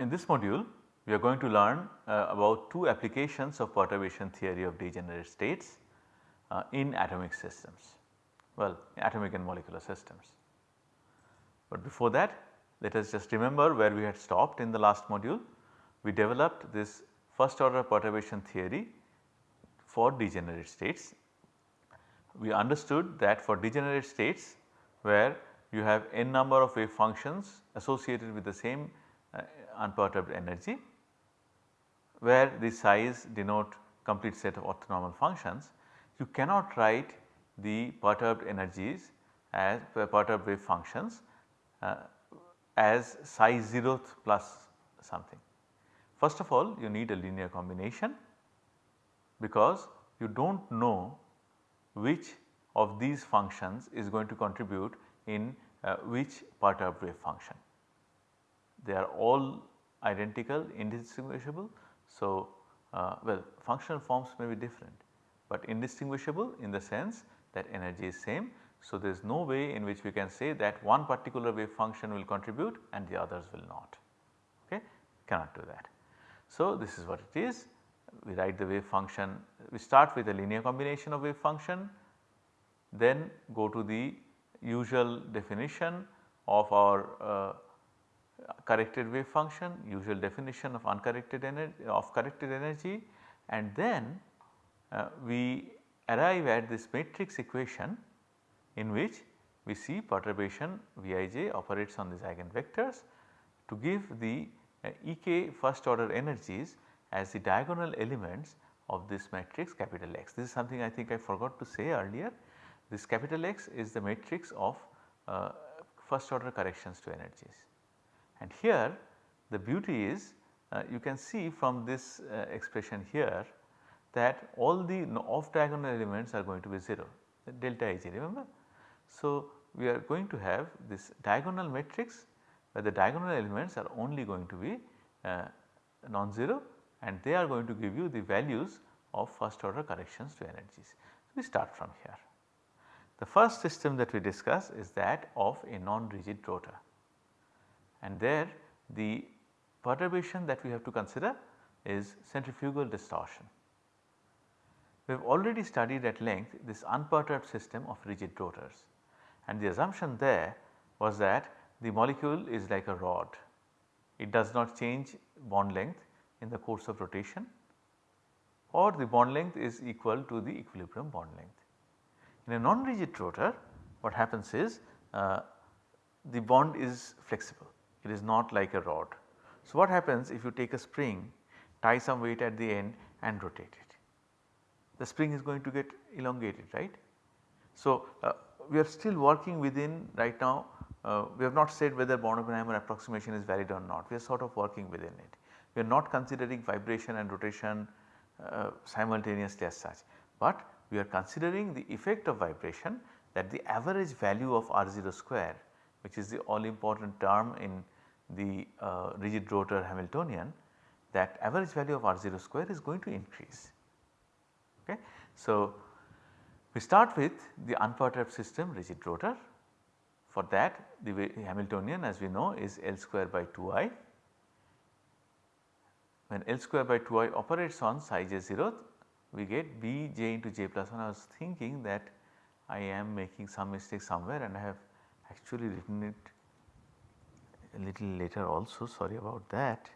In this module we are going to learn uh, about two applications of perturbation theory of degenerate states uh, in atomic systems, well atomic and molecular systems. But before that let us just remember where we had stopped in the last module. We developed this first order perturbation theory for degenerate states. We understood that for degenerate states where you have n number of wave functions associated with the same uh, unperturbed energy where the size denote complete set of orthonormal functions, you cannot write the perturbed energies as perturbed wave functions uh, as psi 0th plus something. First of all you need a linear combination because you do not know which of these functions is going to contribute in uh, which perturbed wave function. They are all identical indistinguishable. So, uh, well functional forms may be different, but indistinguishable in the sense that energy is same. So, there is no way in which we can say that one particular wave function will contribute and the others will not, okay cannot do that. So, this is what it is we write the wave function we start with a linear combination of wave function then go to the usual definition of our uh, corrected wave function, usual definition of uncorrected energy of corrected energy and then uh, we arrive at this matrix equation in which we see perturbation Vij operates on these eigenvectors to give the uh, Ek first order energies as the diagonal elements of this matrix capital X. This is something I think I forgot to say earlier. This capital X is the matrix of uh, first order corrections to energies. And here the beauty is uh, you can see from this uh, expression here that all the off diagonal elements are going to be 0 delta Ij remember. So, we are going to have this diagonal matrix where the diagonal elements are only going to be uh, non-zero and they are going to give you the values of first order corrections to energies. So, we start from here. The first system that we discuss is that of a non-rigid rotor and there the perturbation that we have to consider is centrifugal distortion. We have already studied at length this unperturbed system of rigid rotors and the assumption there was that the molecule is like a rod. It does not change bond length in the course of rotation or the bond length is equal to the equilibrium bond length. In a non-rigid rotor what happens is uh, the bond is flexible it is not like a rod. So, what happens if you take a spring tie some weight at the end and rotate it the spring is going to get elongated right. So, uh, we are still working within right now uh, we have not said whether Born-Oppenheimer approximation is valid or not we are sort of working within it. We are not considering vibration and rotation uh, simultaneously as such, but we are considering the effect of vibration that the average value of R0 square which is the all important term in the uh, rigid rotor Hamiltonian that average value of R0 square is going to increase. Okay. So, we start with the unperturbed system rigid rotor for that the Hamiltonian as we know is L square by 2i. When L square by 2i operates on psi j 0th we get b j into j plus 1 I was thinking that I am making some mistake somewhere and I have actually written it a little later also sorry about that.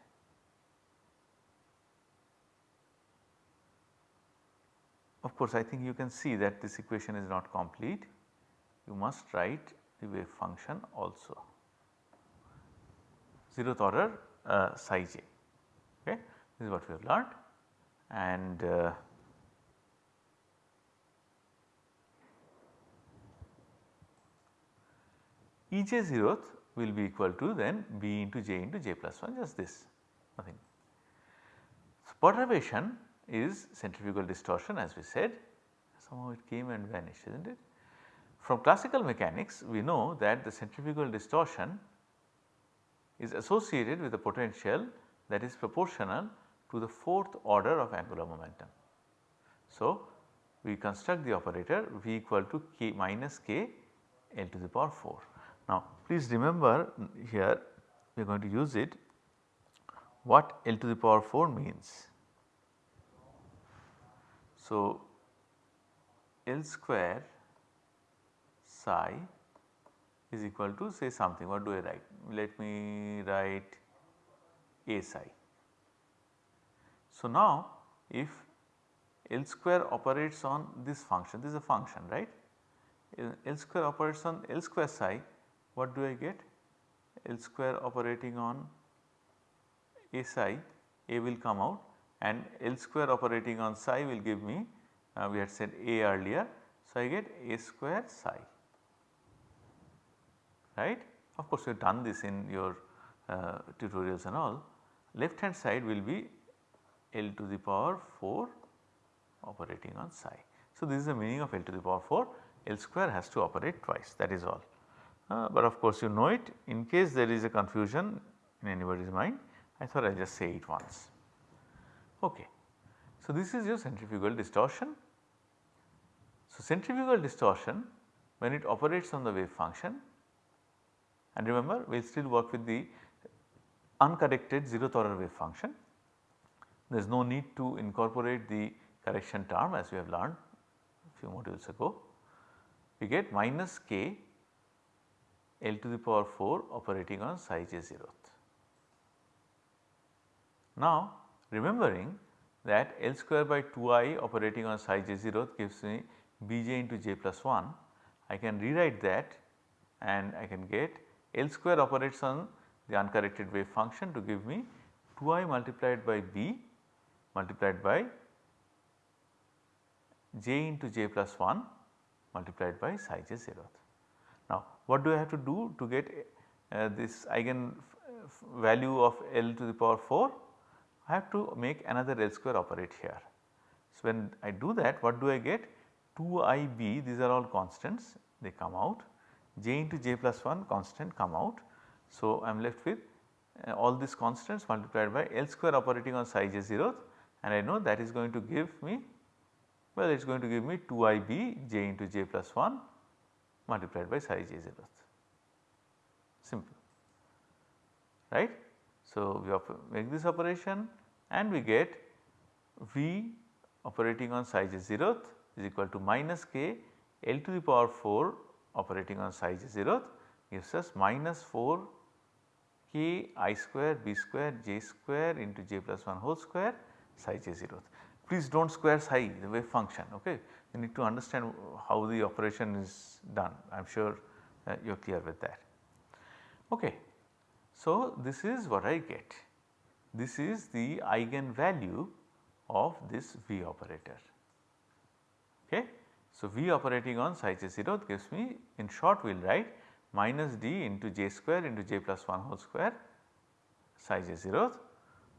Of course, I think you can see that this equation is not complete. You must write the wave function also. 0th order uh, psi j okay? This is what we have learned. And uh, Ej zeroth will be equal to then B into J into J plus 1 just this nothing. So, perturbation is centrifugal distortion as we said somehow it came and vanished is not it. From classical mechanics we know that the centrifugal distortion is associated with a potential that is proportional to the fourth order of angular momentum. So, we construct the operator V equal to k minus k L to the power 4. Now please remember here we are going to use it what L to the power 4 means. So, L square psi is equal to say something what do I write? Let me write A psi. So, now if L square operates on this function, this is a function right. L square operates on L square psi, what do I get? L square operating on psi, A will come out and L square operating on psi will give me, uh, we had said A earlier. So, I get A square psi, right. Of course, you have done this in your uh, tutorials and all. Left hand side will be L to the power 4 operating on psi. So, this is the meaning of L to the power 4 L square has to operate twice that is all. Uh, but of course you know it in case there is a confusion in anybody's mind I thought I will just say it once. Okay. So, this is your centrifugal distortion. So, centrifugal distortion when it operates on the wave function and remember we will still work with the uncorrected zeroth order wave function. There is no need to incorporate the correction term as we have learned a few modules ago. We get minus k L to the power 4 operating on psi j 0th. Now remembering that L square by 2i operating on psi j 0th gives me bj into j plus 1. I can rewrite that and I can get L square operates on the uncorrected wave function to give me 2i multiplied by b multiplied by j into j plus 1 multiplied by psi j 0th what do I have to do to get uh, this eigen value of L to the power 4? I have to make another L square operate here. So when I do that what do I get? 2IB these are all constants they come out j into j plus 1 constant come out. So I am left with uh, all these constants multiplied by L square operating on psi j zeroth and I know that is going to give me well it is going to give me 2IB j into j plus 1 multiplied by psi j zeroth simple right. So, we make this operation and we get V operating on psi j zeroth is equal to minus k L to the power 4 operating on psi j zeroth gives us minus 4 k i square b square j square into j plus 1 whole square psi j zeroth. Please do not square psi the wave function ok you need to understand how the operation is done I am sure uh, you are clear with that. Okay. So, this is what I get this is the eigen value of this V operator. Okay. So, V operating on psi j 0 gives me in short we will write minus d into j square into j plus 1 whole square psi j 0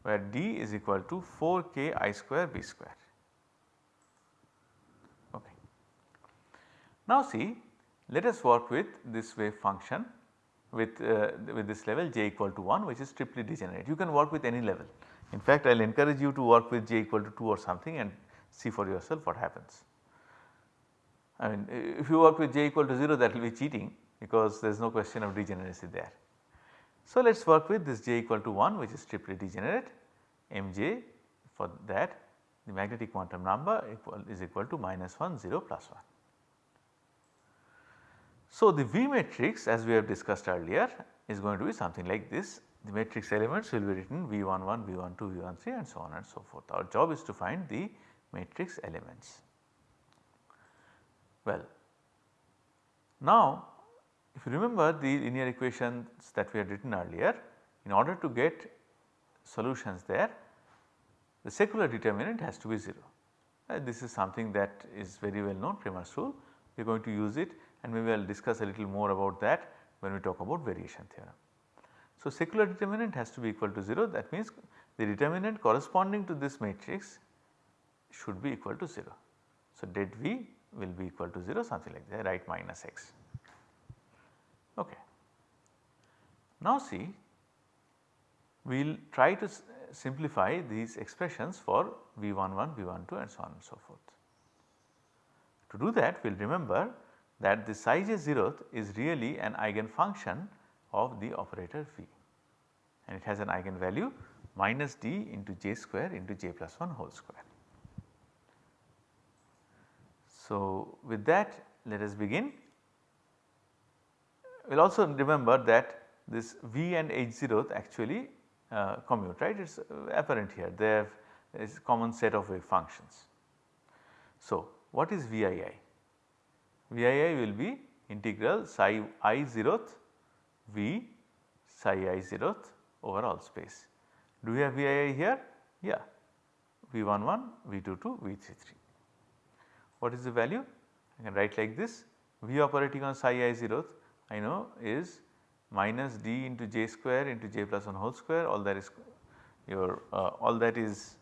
where d is equal to 4 k i square b square. Okay. Now see let us work with this wave function with, uh, with this level j equal to 1 which is triply degenerate. You can work with any level. In fact, I will encourage you to work with j equal to 2 or something and see for yourself what happens. I mean if you work with j equal to 0 that will be cheating because there is no question of degeneracy there. So, let us work with this j equal to 1 which is triply degenerate mj for that the magnetic quantum number equal is equal to minus 1 0 plus 1. So, the V matrix as we have discussed earlier is going to be something like this the matrix elements will be written V11, V12, V13 and so on and so forth. Our job is to find the matrix elements. Well, now if you remember the linear equations that we had written earlier in order to get solutions there the secular determinant has to be 0. Uh, this is something that is very well known Cramer's rule we are going to use it and maybe I will discuss a little more about that when we talk about variation theorem. So, secular determinant has to be equal to 0 that means the determinant corresponding to this matrix should be equal to 0. So, det V will be equal to 0 something like that right minus x. Okay. Now see we will try to simplify these expressions for V11, V12 and so on and so forth. To do that we will remember that the psi j zeroth is really an eigenfunction of the operator V and it has an eigenvalue minus d into j square into j plus 1 whole square. So, with that let us begin. We will also remember that this V and H zeroth actually uh, commute right it is apparent here they have is common set of wave functions. So, what is VII? VII will be integral psi i 0th V psi i 0th over all space. Do we have VII here? Yeah, V11, V22, V33. What is the value? I can write like this V operating on psi i 0th I know is minus d into j square into j plus 1 whole square all that is your uh, all that is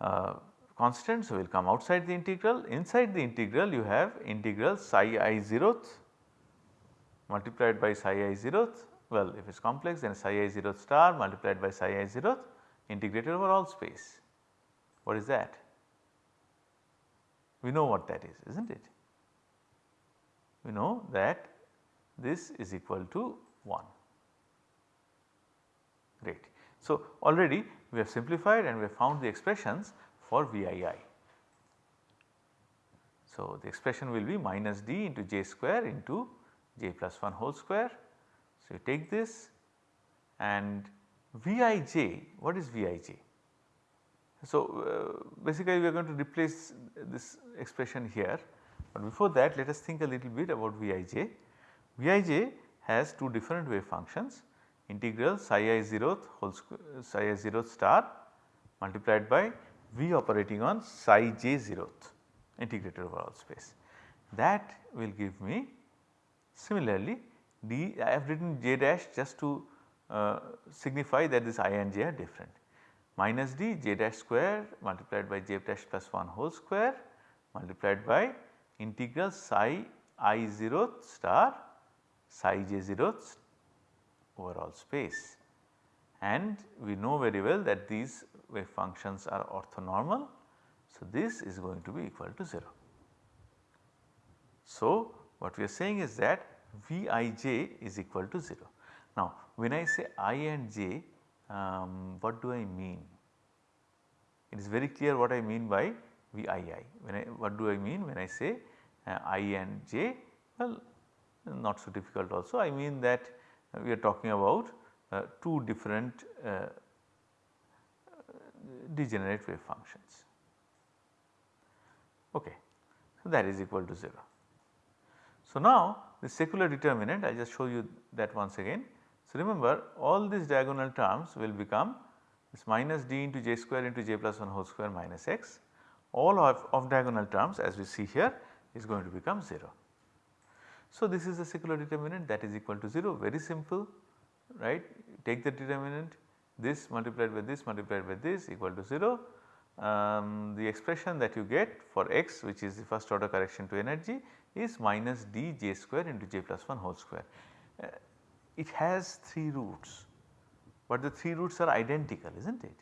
uh, constant. So, we will come outside the integral inside the integral you have integral psi i 0th multiplied by psi i 0th well if it is complex then psi i 0th star multiplied by psi i 0th integrated over all space. What is that? We know what that is is not it? We know that this is equal to 1 great. So, already we have simplified and we have found the expressions for VII. So, the expression will be minus d into j square into j plus 1 whole square. So, you take this and Vij, what is Vij? So, uh, basically we are going to replace this expression here, but before that let us think a little bit about Vij. Vij has two different wave functions integral psi i 0th whole psi i 0th star multiplied by V operating on psi j 0th integrated over all space. That will give me similarly d I have written j dash just to uh, signify that this i and j are different minus d j dash square multiplied by j dash plus 1 whole square multiplied by integral psi i 0th star psi j 0th overall space and we know very well that these wave functions are orthonormal. So, this is going to be equal to 0. So, what we are saying is that Vij is equal to 0. Now, when I say i and j um, what do I mean? It is very clear what I mean by Vii. When I what do I mean when I say uh, i and j? Well not so difficult also I mean that we are talking about uh, two different uh, degenerate wave functions. Okay. So, that is equal to 0. So, now the secular determinant I just show you that once again. So, remember all these diagonal terms will become this minus d into j square into j plus 1 whole square minus x all of, of diagonal terms as we see here is going to become 0. So, this is the secular determinant that is equal to 0 very simple right take the determinant this multiplied by this multiplied by this equal to 0. Um, the expression that you get for x which is the first order correction to energy is minus d j square into j plus 1 whole square. Uh, it has 3 roots, but the 3 roots are identical is not it?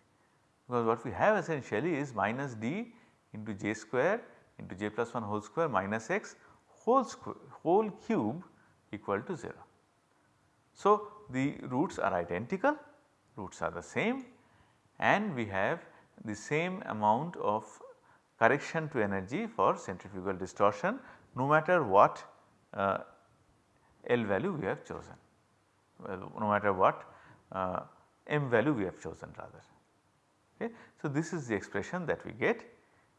Because what we have essentially is minus d into j square into j plus 1 whole square minus x whole square whole cube equal to 0. So, the roots are identical, roots are the same and we have the same amount of correction to energy for centrifugal distortion no matter what uh, L value we have chosen, well, no matter what uh, M value we have chosen rather. Okay. So, this is the expression that we get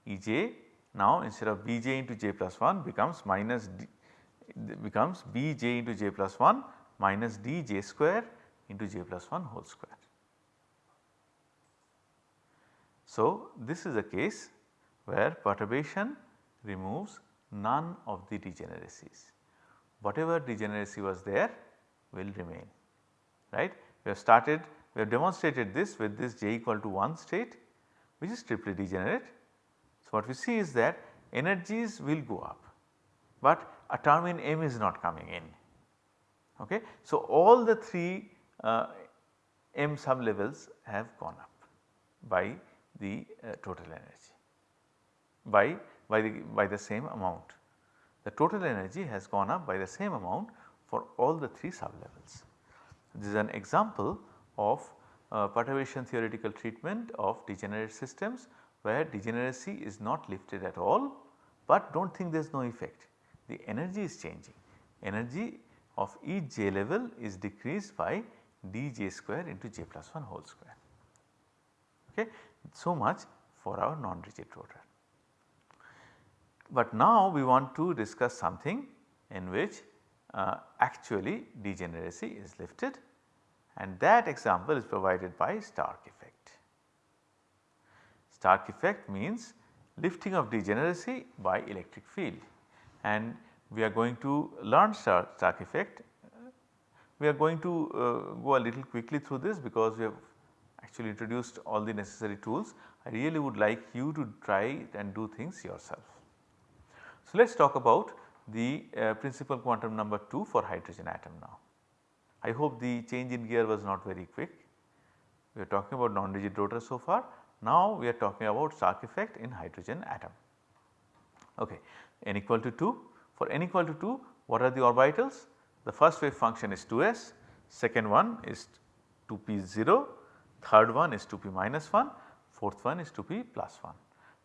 Ej now instead of Bj into j plus 1 becomes minus d becomes Bj into j plus 1 minus dj square into j plus 1 whole square. So, this is a case where perturbation removes none of the degeneracies. Whatever degeneracy was there will remain right. We have started we have demonstrated this with this j equal to 1 state which is triply degenerate. So, what we see is that energies will go up, but a term in m is not coming in Okay. So, all the 3 uh, m sub levels have gone up by the uh, total energy by, by the by the same amount. The total energy has gone up by the same amount for all the 3 sub levels. This is an example of uh, perturbation theoretical treatment of degenerate systems where degeneracy is not lifted at all, but do not think there is no effect. The energy is changing, energy of each j level is decreased by dj square into j plus 1 whole square. Okay. So much for our non-rigid rotor. But now we want to discuss something in which uh, actually degeneracy is lifted and that example is provided by Stark effect. Stark effect means lifting of degeneracy by electric field and we are going to learn Stark, effect. We are going to uh, go a little quickly through this because we have actually introduced all the necessary tools. I really would like you to try and do things yourself. So, let us talk about the uh, principal quantum number 2 for hydrogen atom now. I hope the change in gear was not very quick. We are talking about non-rigid rotor so far. Now we are talking about Stark effect in hydrogen atom. Okay. n equal to 2. For n equal to 2 what are the orbitals? The first wave function is 2s, second one is 2p0, third one is 2p minus 1, fourth one is 2p plus 1.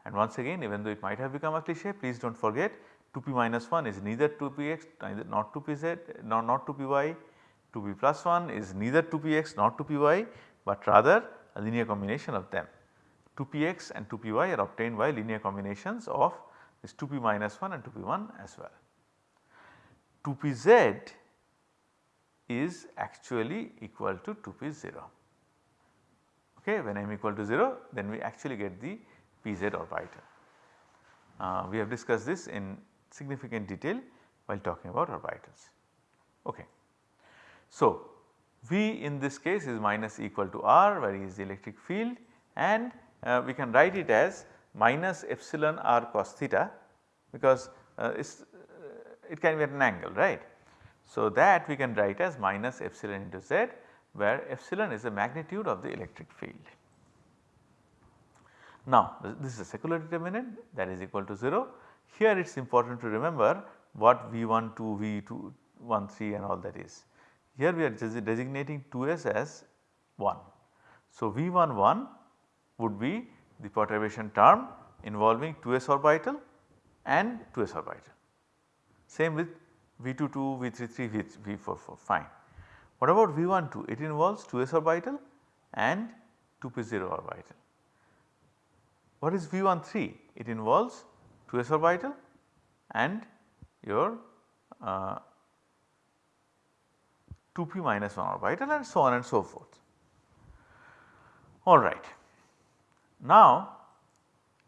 And once again even though it might have become a cliche please do not forget 2p minus 1 is neither 2px neither not 2pz not, not 2py 2p plus 1 is neither 2px nor 2py but rather a linear combination of them. 2px and 2py are obtained by linear combinations of this 2p minus 1 and 2p1 as well. 2pz is actually equal to 2p0 okay when m equal to 0 then we actually get the pz orbital. Uh, we have discussed this in significant detail while talking about orbitals. Okay. So, V in this case is minus equal to R where is the electric field and uh, we can write it as minus epsilon r cos theta because uh, uh, it can be at an angle right. So, that we can write as minus epsilon into z where epsilon is the magnitude of the electric field. Now, this is a secular determinant that is equal to 0. Here it is important to remember what V1 2, V2 1 3 and all that is. Here we are just designating 2s as 1. So, V1 1 would be the perturbation term involving 2s orbital and 2s orbital. Same with V2 2, V3 3, V4 4 fine. What about V1 2? It involves 2s orbital and 2p0 orbital. What is V1 3? It involves 2s orbital and your uh, 2p minus 1 orbital and so on and so forth. Alright. Now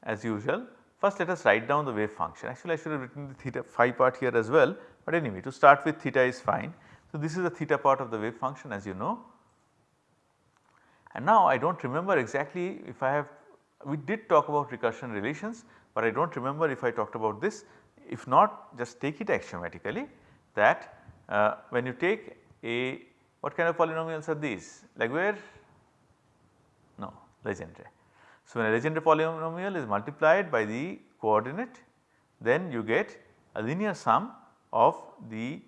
as usual first let us write down the wave function actually I should have written the theta phi part here as well but anyway to start with theta is fine. So this is the theta part of the wave function as you know. And now I do not remember exactly if I have we did talk about recursion relations but I do not remember if I talked about this. If not just take it axiomatically that uh, when you take a what kind of polynomials are these? Like where? No Legendre. So, when a Legendre polynomial is multiplied by the coordinate then you get a linear sum of the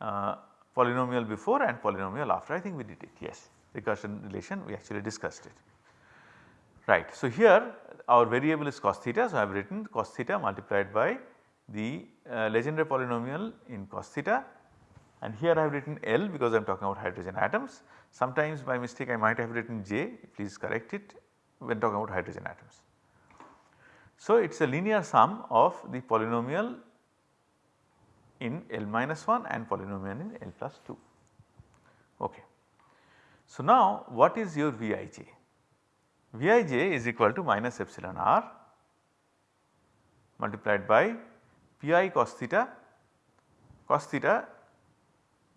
uh, polynomial before and polynomial after I think we did it yes recursion relation we actually discussed it. Right. So, here our variable is cos theta. So, I have written cos theta multiplied by the uh, Legendre polynomial in cos theta and here I have written L because I am talking about hydrogen atoms. Sometimes by mistake I might have written J please correct it when talking about hydrogen atoms. So, it is a linear sum of the polynomial in L minus 1 and polynomial in L plus 2. Okay. So, now what is your Vij? Vij is equal to minus epsilon r multiplied by pi cos theta cos theta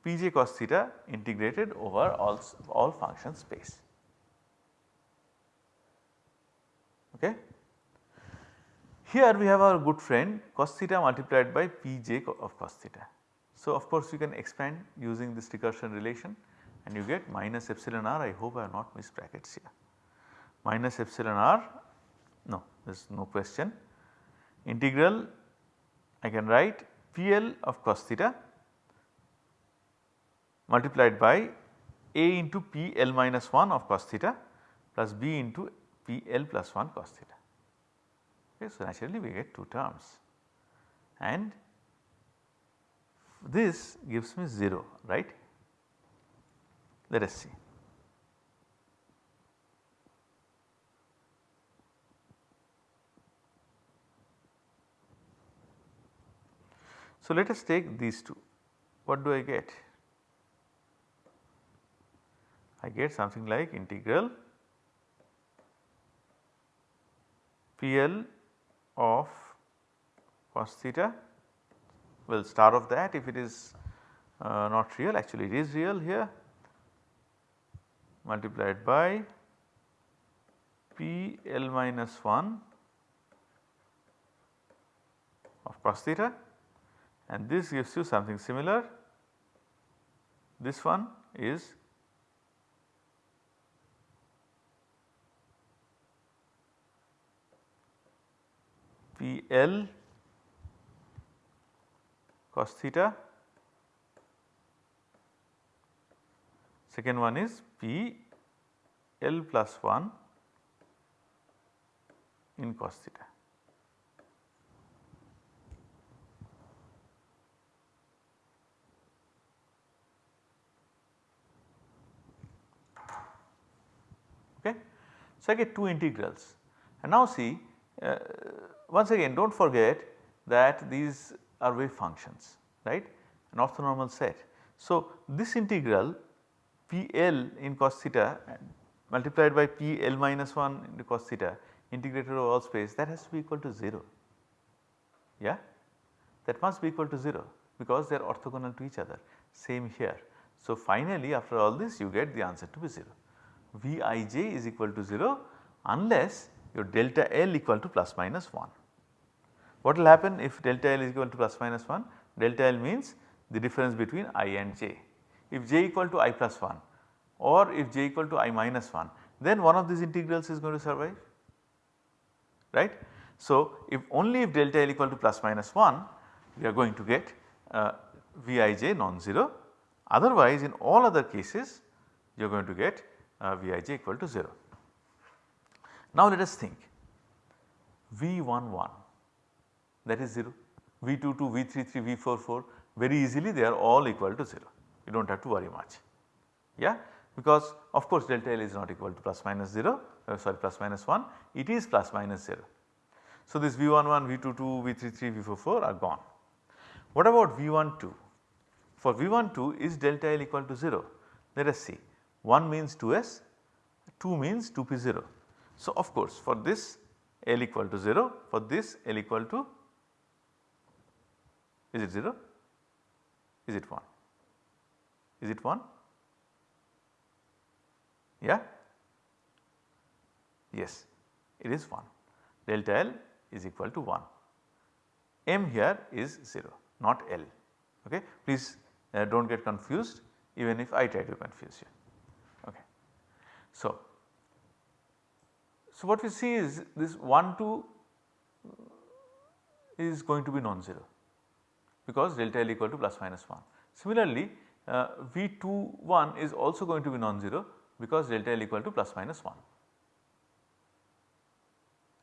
pj cos theta integrated over all, all function space. Okay. Here we have our good friend cos theta multiplied by pj of cos theta. So, of course, you can expand using this recursion relation and you get minus epsilon r I hope I have not missed brackets here minus epsilon r no there is no question integral I can write PL of cos theta multiplied by A into P L minus 1 of cos theta plus B into P L plus 1 cos theta. Okay, so, naturally we get 2 terms and this gives me 0 right. Let us see. So, let us take these two. What do I get? I get something like integral PL of cos theta. Well star of that if it is uh, not real. Actually it is real here. Multiplied by P L minus 1 of cos theta. And this gives you something similar. This one is P L cos theta, second one is P L plus 1 in cos theta. Okay. So, I get two integrals and now see uh, once again do not forget that these are wave functions right an orthonormal set. So, this integral PL in cos theta multiplied by PL minus 1 into cos theta integrated over all space that has to be equal to 0 yeah that must be equal to 0 because they are orthogonal to each other same here. So, finally after all this you get the answer to be 0. Vij is equal to 0 unless your delta L equal to plus minus 1. What will happen if delta L is equal to plus minus 1? Delta L means the difference between i and j. If j equal to i plus 1 or if j equal to i minus 1 then one of these integrals is going to survive right. So, if only if delta L equal to plus minus 1 we are going to get uh, Vij non-zero otherwise in all other cases you are going to get uh, Vij equal to 0. Now let us think V11 that is 0, V22, V33, V44 very easily they are all equal to 0 you do not have to worry much yeah because of course delta L is not equal to plus minus 0 uh, sorry plus minus 1 it is plus minus 0. So this V11, V22, V33, V44 are gone. What about V12? For V12 is delta L equal to 0 let us see 1 means 2s, 2 means 2p0. So, of course, for this L equal to 0, for this L equal to is it 0? Is it 1? Is it 1? Yeah? Yes, it is 1. Delta L is equal to 1. M here is 0 not L okay. Please uh, do not get confused even if I try to confuse you. Okay. So, so what we see is this 1 2 is going to be non-zero because delta L equal to plus minus 1. Similarly, uh, V21 is also going to be non-zero because delta L equal to plus minus 1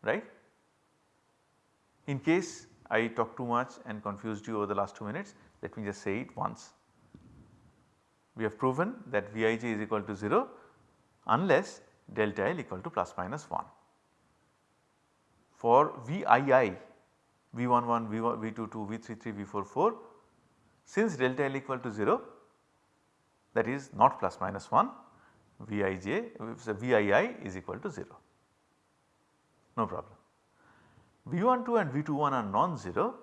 right. In case I talk too much and confused you over the last 2 minutes let me just say it once. We have proven that Vij is equal to 0 unless delta L equal to plus minus 1. For VII, V11, V1, V22, V33, V44 since delta L equal to 0 that is not plus minus 1 Vij VII is equal to 0 no problem. V12 and V21 are non-zero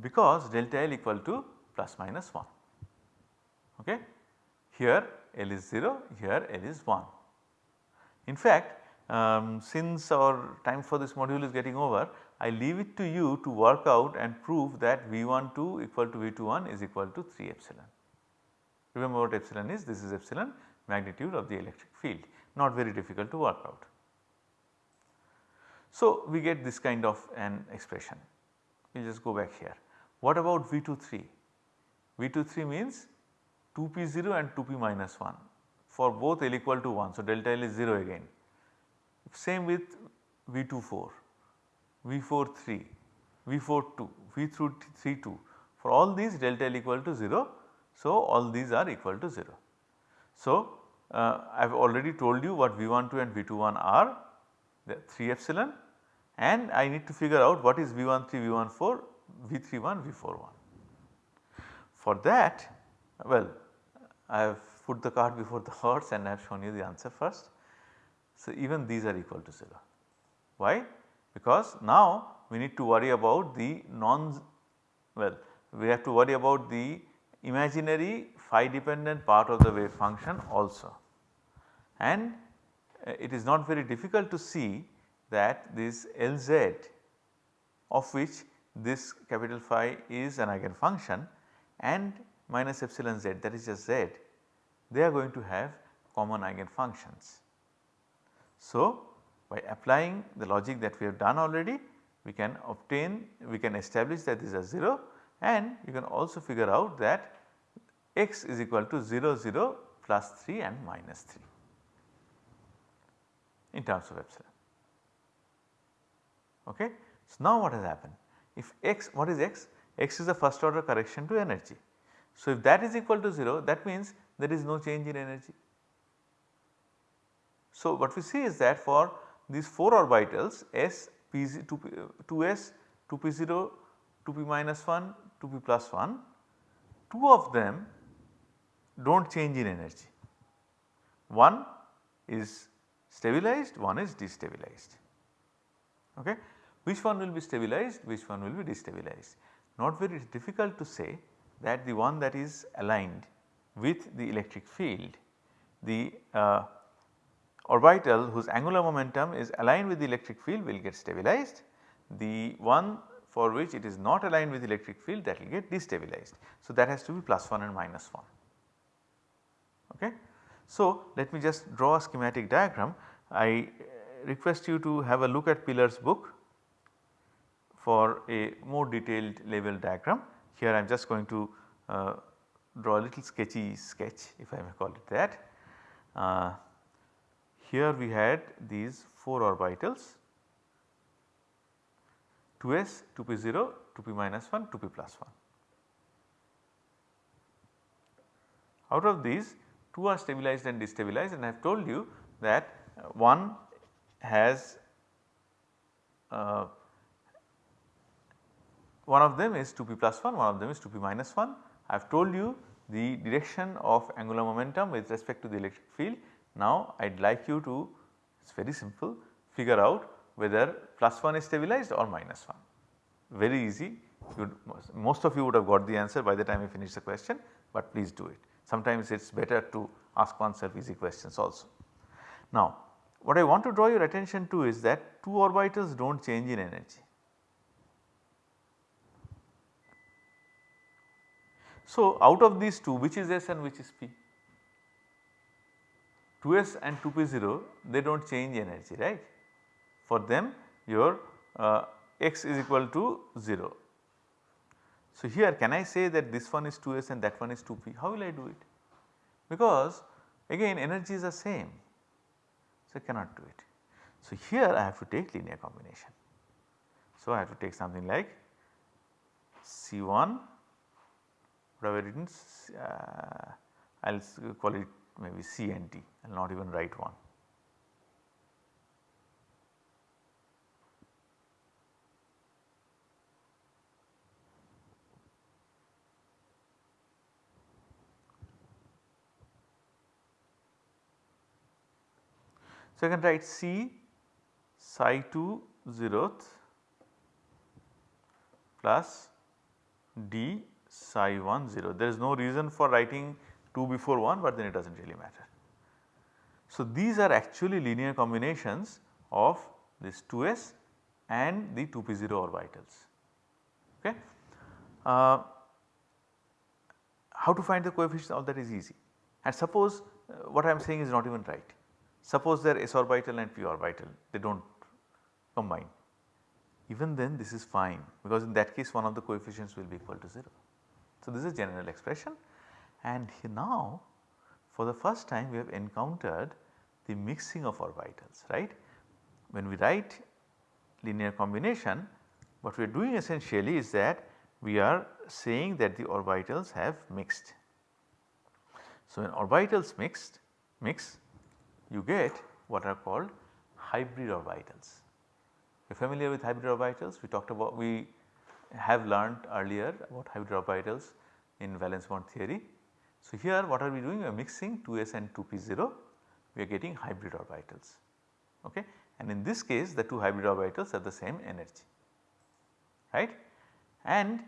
because delta L equal to plus minus 1 okay. Here L is 0, here L is 1. In fact, um, since our time for this module is getting over, I leave it to you to work out and prove that V12 equal to V21 is equal to 3 epsilon. Remember what epsilon is? This is epsilon magnitude of the electric field, not very difficult to work out. So, we get this kind of an expression. We will just go back here. What about V23? V23 means 2p0 and 2p minus 1 for both L equal to 1. So, delta L is 0 again. Same with V24, V43, V42, V32 for all these delta L equal to 0. So, all these are equal to 0. So, uh, I have already told you what V12 and V21 are the 3 epsilon and I need to figure out what is V13, V14, V31, V41. For that well I have put the cart before the horse and I have shown you the answer first. So, even these are equal to 0. Why? Because now we need to worry about the non well we have to worry about the imaginary phi dependent part of the wave function also. And uh, it is not very difficult to see that this Lz of which this capital phi is an eigenfunction and minus epsilon z that is just z they are going to have common eigenfunctions. So, by applying the logic that we have done already we can obtain we can establish that these are 0 and you can also figure out that x is equal to 0 0 plus 3 and minus 3 in terms of epsilon. Okay. So, now what has happened if x what is x? x is the first order correction to energy. So, if that is equal to 0 that means there is no change in energy. So, what we see is that for these 4 orbitals S, P, 2, 2s, 2p0, 2p minus 1, 2p plus 1, 2 of them do not change in energy. One is stabilized, one is destabilized. Okay. Which one will be stabilized, which one will be destabilized? Not very difficult to say that the one that is aligned with the electric field, the uh, orbital whose angular momentum is aligned with the electric field will get stabilized. The one for which it is not aligned with the electric field that will get destabilized. So, that has to be plus 1 and minus 1. Okay. So, let me just draw a schematic diagram. I uh, request you to have a look at Pilar's book for a more detailed level diagram. Here I am just going to uh, draw a little sketchy sketch if I may call it that. Uh, here we had these 4 orbitals 2s, 2p0, 2p minus 1, 2p plus 1. Out of these 2 are stabilized and destabilized and I have told you that one has uh, one of them is 2p plus 1, one of them is 2p minus 1 I have told you the direction of angular momentum with respect to the electric field. Now I would like you to it is very simple figure out whether plus 1 is stabilized or minus 1. Very easy most of you would have got the answer by the time you finish the question but please do it. Sometimes it is better to ask oneself easy questions also. Now what I want to draw your attention to is that two orbitals do not change in energy. So, out of these two which is S and which is P? 2S and 2P0 they do not change energy right. For them your uh, x is equal to 0. So, here can I say that this one is 2s and that one is 2p how will I do it? Because again energy is the same so I cannot do it. So, here I have to take linear combination. So, I have to take something like C1 is uh, I will call it maybe C and D I will not even write 1. So, I can write C psi 2 zeroth plus D psi 1 0. There is no reason for writing 2 before 1 but then it does not really matter. So, these are actually linear combinations of this 2s and the 2p0 orbitals. Okay. Uh, how to find the coefficients all that is easy and suppose uh, what I am saying is not even right. Suppose they are s orbital and p orbital they do not combine even then this is fine because in that case one of the coefficients will be equal to 0. So, this is general expression and now for the first time we have encountered the mixing of orbitals right. When we write linear combination what we are doing essentially is that we are saying that the orbitals have mixed. So, when orbitals mixed mix you get what are called hybrid orbitals. You are familiar with hybrid orbitals we talked about we have learned earlier about hybrid orbitals in valence bond theory. So, here what are we doing? We are mixing 2s and 2p0 we are getting hybrid orbitals. Okay? And in this case the two hybrid orbitals have the same energy. Right? And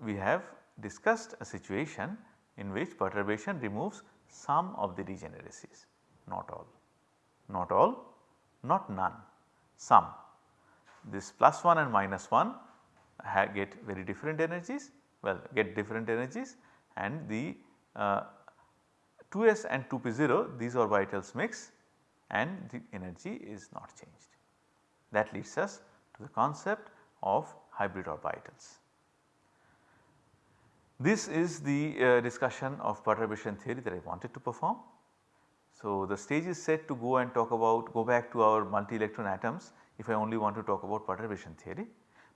we have discussed a situation in which perturbation removes some of the degeneracies. Not all, not all, not none, some. This plus 1 and minus 1 get very different energies well get different energies and the uh, 2s and 2p0 these orbitals mix and the energy is not changed. That leads us to the concept of hybrid orbitals. This is the uh, discussion of perturbation theory that I wanted to perform. So, the stage is set to go and talk about go back to our multi electron atoms if I only want to talk about perturbation theory.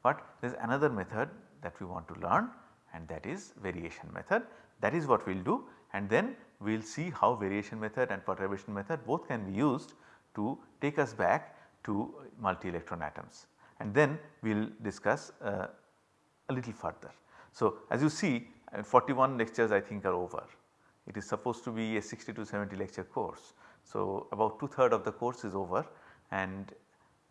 But there is another method that we want to learn and that is variation method that is what we will do and then we will see how variation method and perturbation method both can be used to take us back to multi electron atoms and then we will discuss uh, a little further. So, as you see uh, 41 lectures I think are over. It is supposed to be a 60 to 70 lecture course. So, about two third of the course is over and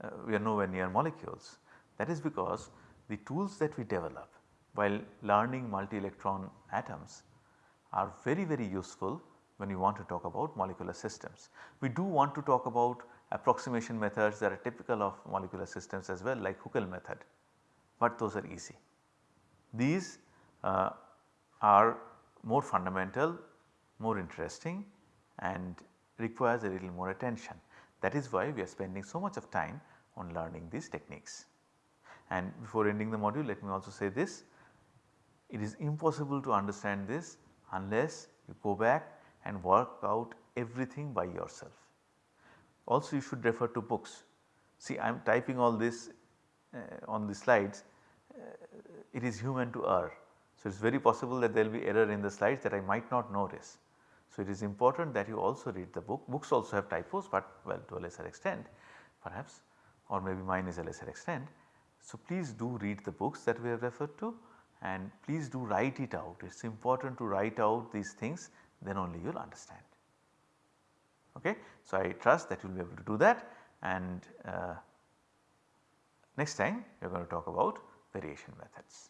uh, we are nowhere near molecules. That is because the tools that we develop while learning multi-electron atoms are very very useful when you want to talk about molecular systems. We do want to talk about approximation methods that are typical of molecular systems as well like Huckel method, but those are easy. These uh, are more fundamental, more interesting and requires a little more attention. That is why we are spending so much of time on learning these techniques. And before ending the module let me also say this, it is impossible to understand this unless you go back and work out everything by yourself. Also you should refer to books. See I am typing all this uh, on the slides it is human to err. So, it is very possible that there will be error in the slides that I might not notice. So, it is important that you also read the book. Books also have typos, but well to a lesser extent perhaps or maybe mine is a lesser extent. So, please do read the books that we have referred to and please do write it out. It is important to write out these things then only you will understand. Okay. So, I trust that you will be able to do that and uh, next time we are going to talk about variation methods.